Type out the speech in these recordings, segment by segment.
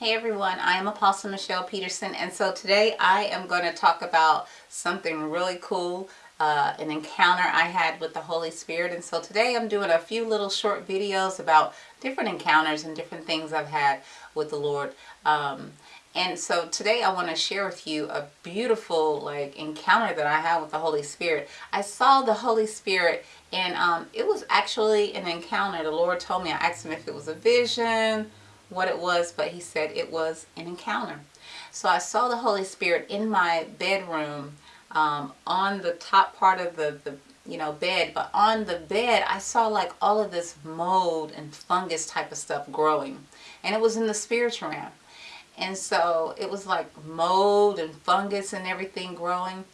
Hey everyone, I am Apostle Michelle Peterson and so today I am going to talk about something really cool, uh, an encounter I had with the Holy Spirit and so today I'm doing a few little short videos about different encounters and different things I've had with the Lord. Um, and so today I want to share with you a beautiful like encounter that I had with the Holy Spirit. I saw the Holy Spirit and um, it was actually an encounter. The Lord told me, I asked him if it was a vision, what it was, but he said it was an encounter. So I saw the Holy Spirit in my bedroom um, on the top part of the, the you know bed but on the bed I saw like all of this mold and fungus type of stuff growing and it was in the spiritual realm. And so it was like mold and fungus and everything growing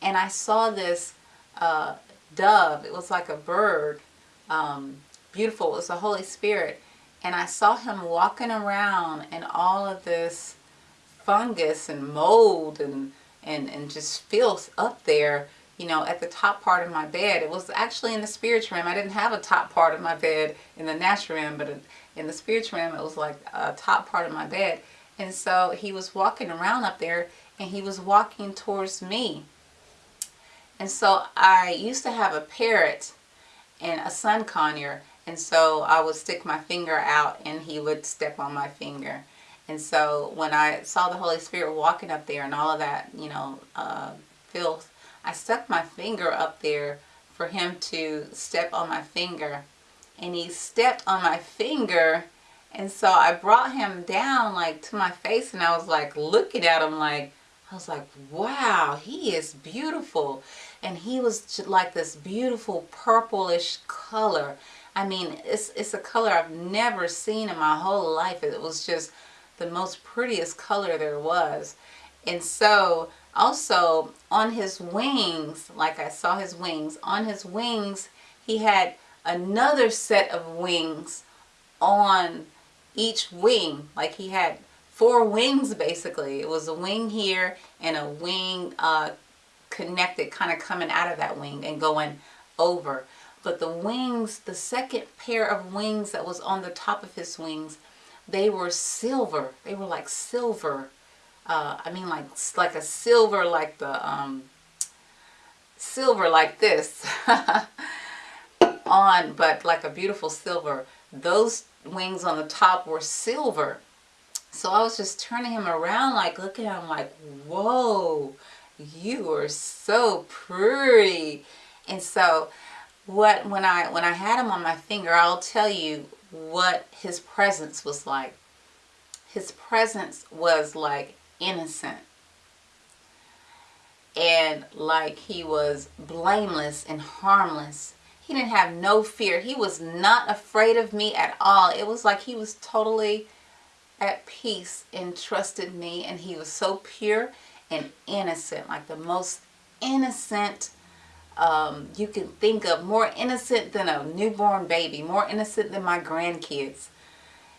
and I saw this uh, dove. It was like a bird um, beautiful. It was the Holy Spirit and I saw him walking around and all of this fungus and mold and, and, and just filth up there, you know, at the top part of my bed. It was actually in the spiritual realm. I didn't have a top part of my bed in the natural realm, but in the spiritual realm, it was like a top part of my bed. And so he was walking around up there and he was walking towards me. And so I used to have a parrot and a sun conure and so I would stick my finger out and he would step on my finger. And so when I saw the Holy Spirit walking up there and all of that, you know, uh, filth, I stuck my finger up there for him to step on my finger. And he stepped on my finger and so I brought him down like to my face and I was like looking at him like, I was like, wow, he is beautiful. And he was like this beautiful purplish color. I mean, it's, it's a color I've never seen in my whole life. It was just the most prettiest color there was. And so also on his wings, like I saw his wings, on his wings he had another set of wings on each wing. Like he had four wings basically. It was a wing here and a wing uh, connected kind of coming out of that wing and going over but the wings, the second pair of wings that was on the top of his wings, they were silver. They were like silver. Uh, I mean like like a silver like the um, silver like this on but like a beautiful silver. Those wings on the top were silver. So I was just turning him around like looking at him like whoa you are so pretty and so what when I when I had him on my finger, I'll tell you what his presence was like. His presence was like innocent and like he was blameless and harmless. He didn't have no fear. He was not afraid of me at all. It was like he was totally at peace and trusted me and he was so pure and innocent, like the most innocent um, you can think of more innocent than a newborn baby, more innocent than my grandkids.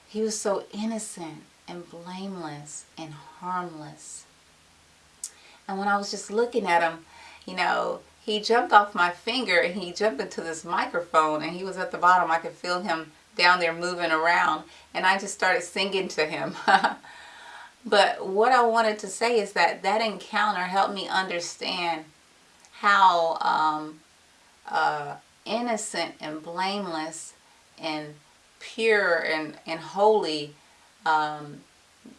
He was so innocent and blameless and harmless. And when I was just looking at him, you know, he jumped off my finger and he jumped into this microphone and he was at the bottom. I could feel him down there moving around and I just started singing to him. but what I wanted to say is that that encounter helped me understand how um, uh, innocent and blameless and pure and, and holy um,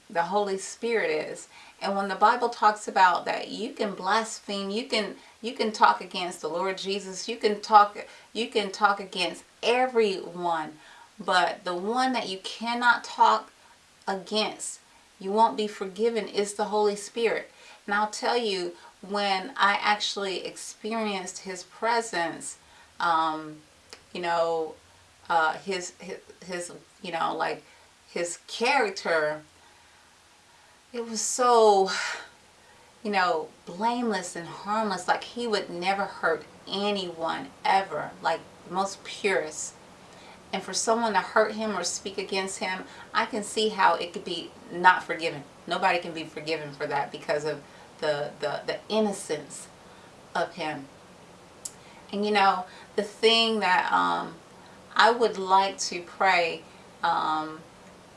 the Holy Spirit is. And when the Bible talks about that you can blaspheme, you can you can talk against the Lord Jesus, you can talk you can talk against everyone, but the one that you cannot talk against, you won't be forgiven is the Holy Spirit. And I'll tell you, when I actually experienced his presence, um, you know, uh, his, his, his, you know, like his character, it was so, you know, blameless and harmless. Like he would never hurt anyone ever, like most purest. And for someone to hurt him or speak against him, I can see how it could be not forgiven. Nobody can be forgiven for that because of the, the, the innocence of him. And you know, the thing that um, I would like to pray um,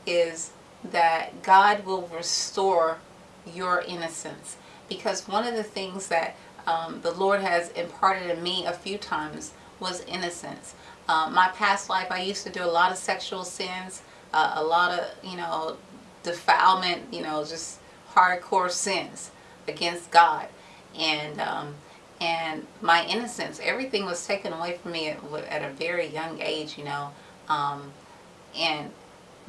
is that God will restore your innocence. Because one of the things that um, the Lord has imparted in me a few times was innocence. Um, my past life, I used to do a lot of sexual sins, uh, a lot of, you know, defilement, you know, just hardcore sins against God. And, um, and my innocence, everything was taken away from me at, at a very young age, you know. Um, and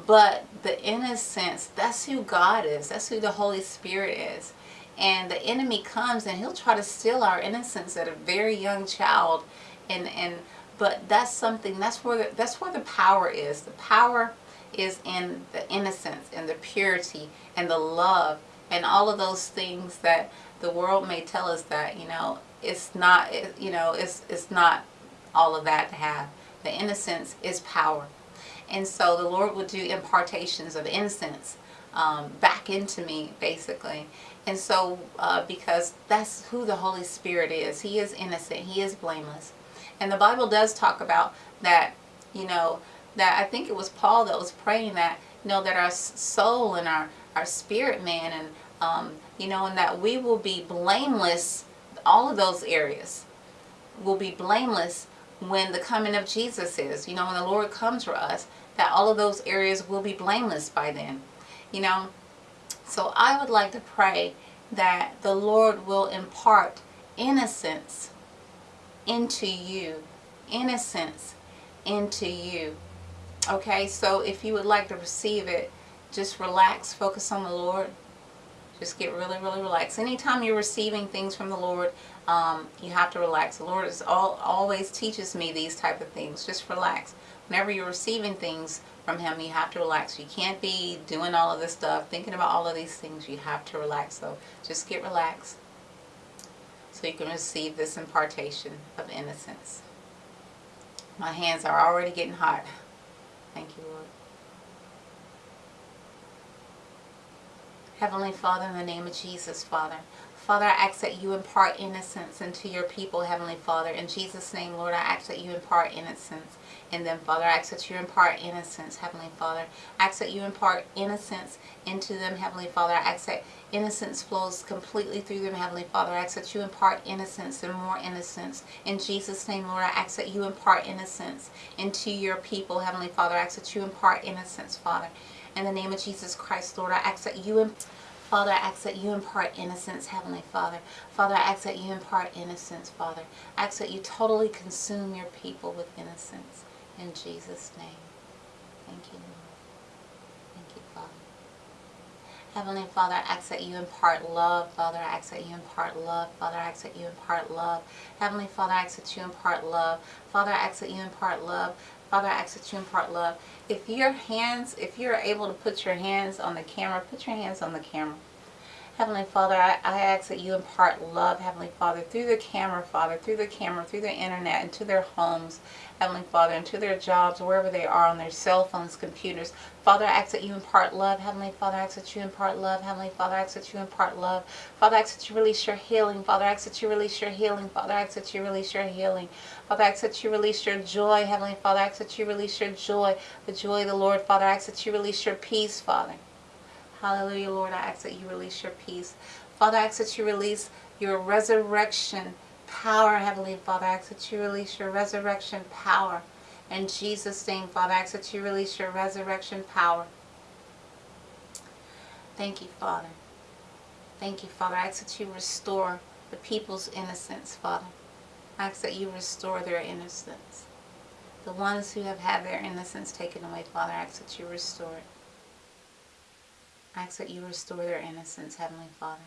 but the innocence, that's who God is. That's who the Holy Spirit is. And the enemy comes and he'll try to steal our innocence at a very young child. And, and but that's something, that's where, the, that's where the power is. The power is in the innocence and the purity and the love and all of those things that the world may tell us that, you know, it's not, it, you know, it's, it's not all of that to have. The innocence is power. And so the Lord would do impartations of innocence um, back into me, basically. And so, uh, because that's who the Holy Spirit is. He is innocent. He is blameless. And the Bible does talk about that, you know, that I think it was Paul that was praying that, you know, that our soul and our, our spirit man and, um, you know, and that we will be blameless, all of those areas will be blameless when the coming of Jesus is, you know, when the Lord comes for us, that all of those areas will be blameless by then. You know, so I would like to pray that the Lord will impart innocence into you. Innocence into you. Okay, so if you would like to receive it, just relax, focus on the Lord. Just get really, really relaxed. Anytime you're receiving things from the Lord, um, you have to relax. The Lord is all, always teaches me these type of things. Just relax whenever you're receiving things from him, you have to relax. You can't be doing all of this stuff, thinking about all of these things. You have to relax. So just get relaxed so you can receive this impartation of innocence. My hands are already getting hot. Thank you, Lord. Heavenly Father, in the name of Jesus, Father, Father, I ask that you impart innocence into your people, Heavenly Father. In Jesus' name, Lord, I ask that you impart innocence in them, Father. I ask that you impart innocence, Heavenly Father. I ask that you impart innocence into them, Heavenly Father. I ask that innocence flows completely through them, Heavenly Father. I ask that you impart innocence and more innocence. In Jesus' name, Lord, I ask that you impart innocence into your people, Heavenly Father. I ask that you impart innocence, Father. In the name of Jesus Christ, Lord, I ask that you impart Father, I ask that you impart innocence, Heavenly Father. Father, I ask that you impart innocence, Father. I ask that you totally consume your people with innocence. In Jesus' name. Thank you, Lord. Thank you, Father. Heavenly Father, I ask that you impart love. Father, I ask that you impart love. Father, I ask that you impart love. Heavenly Father, I ask that you impart love. Father, I ask that you impart love. Father, I ask that you impart love. If your hands, if you're able to put your hands on the camera, put your hands on the camera. Heavenly Father, I, I ask that you impart love, Heavenly Father, through the camera, Father, through the camera, through the internet, into their homes, Heavenly Father, into their jobs, wherever they are, on their cell phones, computers. Father, I ask that you impart love. Heavenly Father, I ask that you impart love. Heavenly Father, I ask that you impart love. Father, I ask that you release your healing. Father, I ask that you release your healing. Father, I ask that you release your healing. Father, I ask that you release your joy. Heavenly Father, I ask that you release your joy, the joy of the Lord. Father, I ask that you release your peace, Father. Hallelujah, Lord. I ask that you release your peace. Father, I ask that you release your resurrection power, Heavenly Father. I ask that you release your resurrection power. In Jesus' name, Father, I ask that you release your resurrection power. Thank you, Father. Thank you, Father. I ask that you restore the people's innocence, Father. I ask that you restore their innocence. The ones who have had their innocence taken away, Father, I ask that you restore it. I ask that you restore their innocence, Heavenly Father.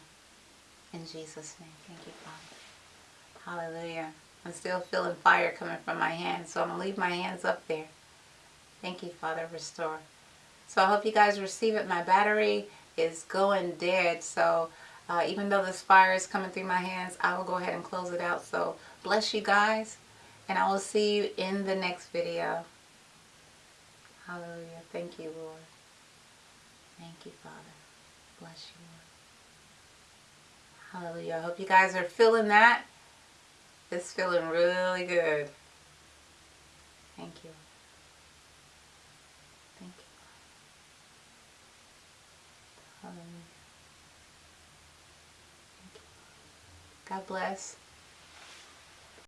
In Jesus' name. Thank you, Father. Hallelujah. I'm still feeling fire coming from my hands, so I'm going to leave my hands up there. Thank you, Father. Restore. So I hope you guys receive it. My battery is going dead, so uh, even though this fire is coming through my hands, I will go ahead and close it out. So bless you guys, and I will see you in the next video. Hallelujah. Thank you, Lord. Thank you, Father. Bless you, Lord. Hallelujah. I hope you guys are feeling that. It's feeling really good. Thank you. Thank you. God bless.